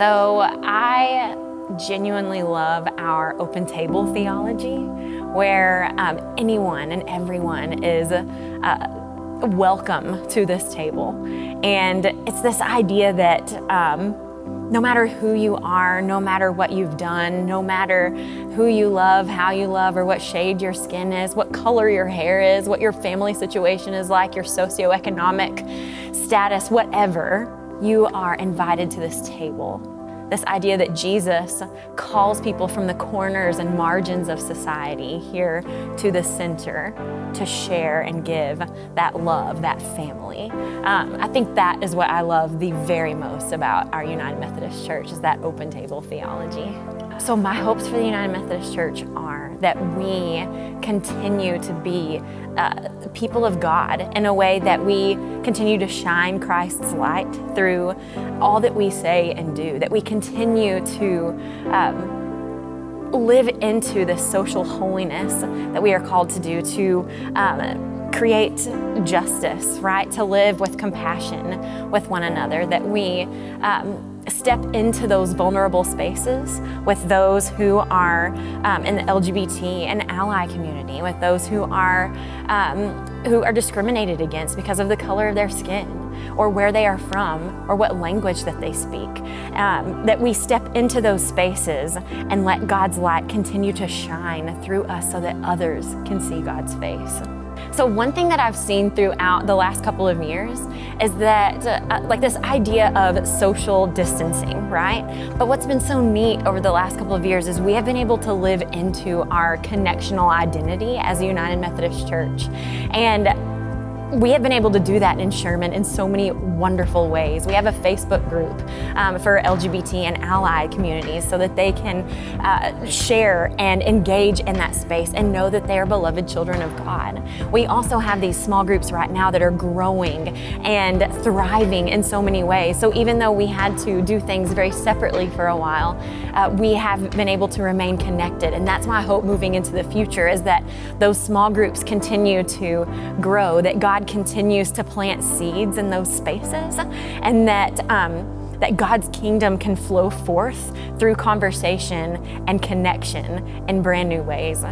So I genuinely love our open table theology where um, anyone and everyone is uh, welcome to this table. And it's this idea that um, no matter who you are, no matter what you've done, no matter who you love, how you love, or what shade your skin is, what color your hair is, what your family situation is like, your socioeconomic status, whatever, you are invited to this table. This idea that Jesus calls people from the corners and margins of society here to the center to share and give that love, that family. Um, I think that is what I love the very most about our United Methodist Church is that open table theology. So my hopes for the United Methodist Church are that we continue to be uh, people of God in a way that we continue to shine Christ's light through all that we say and do, that we continue to um, live into this social holiness that we are called to do, to um, create justice, right? To live with compassion with one another, that we um, step into those vulnerable spaces with those who are um, in the LGBT and ally community, with those who are, um, who are discriminated against because of the color of their skin or where they are from or what language that they speak. Um, that we step into those spaces and let God's light continue to shine through us so that others can see God's face. So one thing that I've seen throughout the last couple of years is that uh, like this idea of social distancing, right? But what's been so neat over the last couple of years is we have been able to live into our connectional identity as a United Methodist Church. And we have been able to do that in Sherman in so many wonderful ways. We have a Facebook group um, for LGBT and allied communities so that they can uh, share and engage in that space and know that they are beloved children of God. We also have these small groups right now that are growing and thriving in so many ways. So even though we had to do things very separately for a while, uh, we have been able to remain connected. And that's my hope moving into the future is that those small groups continue to grow, that God God continues to plant seeds in those spaces and that um, that God's kingdom can flow forth through conversation and connection in brand new ways.